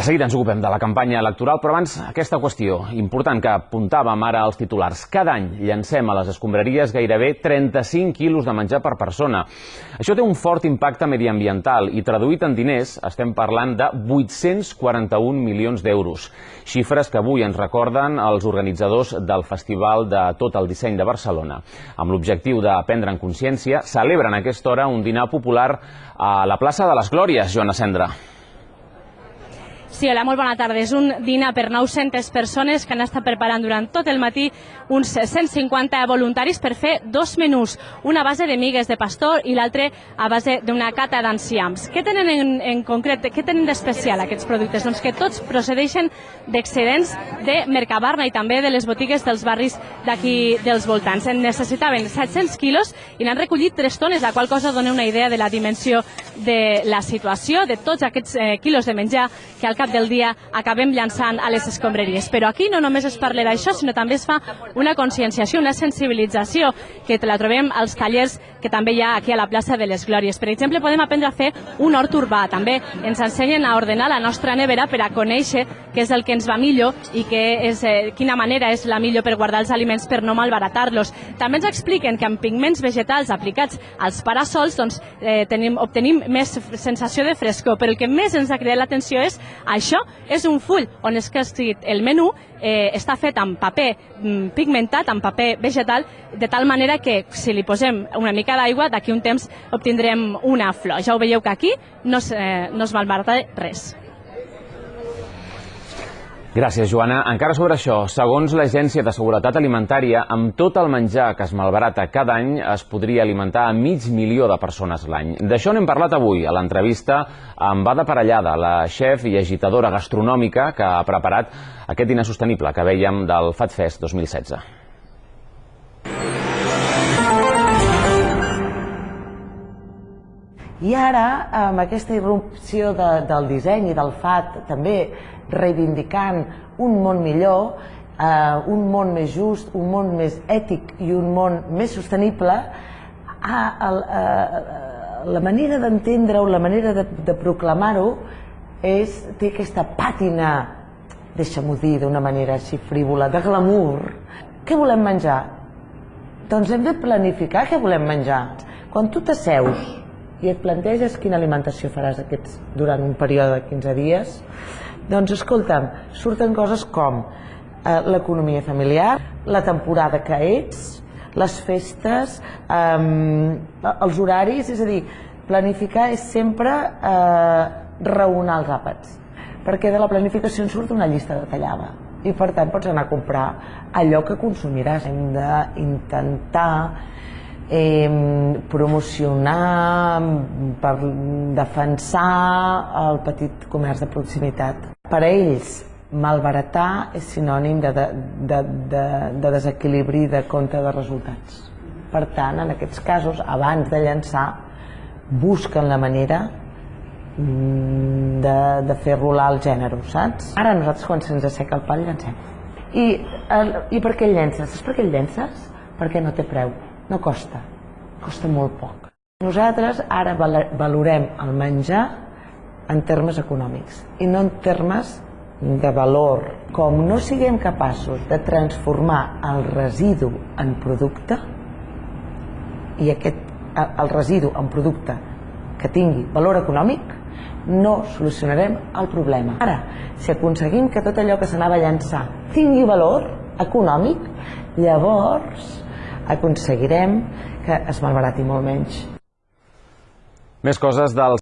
De seguida ens ocupem de la campanya electoral, però abans aquesta qüestió important que apuntàvem ara als titulars. Cada any llancem a les escombraries gairebé 35 quilos de menjar per persona. Això té un fort impacte mediambiental i traduït en diners estem parlant de 841 milions d'euros. Xifres que avui ens recorden els organitzadors del Festival de Tot el Disseny de Barcelona. Amb l'objectiu de prendre en consciència, celebren a aquesta hora un dinar popular a la plaça de les Glòries, Joana Cendra. Sí, hola, molt bona tarda. És un dinar per 900 persones que han estat preparant durant tot el matí uns 150 voluntaris per fer dos menús, una base de migues de pastor i l'altre a base d'una cata d'enciams. Què tenen en, en concret, què tenen d'especial aquests productes? Doncs que tots procedeixen d'excedents de Mercabarna i també de les botigues dels barris d'aquí dels voltants. En necessitaven 700 quilos i n'han recollit 3 tones, la qual cosa dona una idea de la dimensió de la situació, de tots aquests eh, quilos de menjar que al cap del dia acabem llançant a les escombraries. Però aquí no només es parla d'això, sinó també es fa una conscienciació, una sensibilització, que la trobem als tallers que també hi ha aquí a la plaça de les Glòries. Per exemple, podem aprendre a fer un hort urbà. També ens ensenyen a ordenar la nostra nevera per a conèixer què és el que ens va millor i què és, eh, quina manera és la millor per guardar els aliments per no malbaratar-los. També ens expliquen que amb pigments vegetals aplicats als parasols doncs, eh, tenim, obtenim més sensació de frescor, però el que més ens ha cridat l'atenció és això és un full on és que escrit el menú, eh, està fet amb paper mm, pigmentat, amb paper vegetal, de tal manera que si li posem una mica d'aigua, d'aquí un temps obtindrem una flor. Ja ho veieu que aquí no es, eh, no es malbarata res. Gràcies, Joana. Encara sobre això, segons l'Agència de Seguretat Alimentària, amb tot el menjar que es malbarata cada any es podria alimentar a mig milió de persones l'any. D'això n'hem parlat avui a l'entrevista amb Ada Parellada, la xef i agitadora gastronòmica que ha preparat aquest dinar sostenible que veiem del FatFest 2016. I ara, amb aquesta irrupció de, del disseny i del FAT, també reivindicant un món millor, eh, un món més just, un món més ètic i un món més sostenible, a, a, a, la manera d'entendre-ho, la manera de, de proclamar-ho, és, té aquesta pàtina, deixa-m'ho dir d'una manera així frívola, de glamour. Què volem menjar? Doncs hem de planificar què volem menjar. Quan tu t'asseus i et planteges quina alimentació faràs aquests, durant un període de 15 dies, doncs escolta'm, surten coses com eh, l'economia familiar, la temporada que ets, les festes, eh, els horaris, és a dir, planificar és sempre eh, raonar els àpats, perquè de la planificació en surt una llista detallada i per tant pots anar a comprar allò que consumiràs. Hem d'intentar eh, promocionar, per defensar el petit comerç de proximitat. Per a ells, malbaratar és sinònim de, de, de, de, de desequilibri de compte de resultats. Per tant, en aquests casos, abans de llançar, busquen la manera mm, de, de fer rolar el gènere, saps? Ara nosaltres quan se'ns asseca el pal llancem. I, el, I per què el llences? Saps per què el llences? Perquè no té preu no costa, costa molt poc. Nosaltres ara valorem el menjar en termes econòmics i no en termes de valor. Com no siguem capaços de transformar el residu en producte i aquest, el residu en producte que tingui valor econòmic, no solucionarem el problema. Ara, si aconseguim que tot allò que s'anava a llançar tingui valor econòmic, llavors aconseguirem que es malbarati molt menys. Més coses del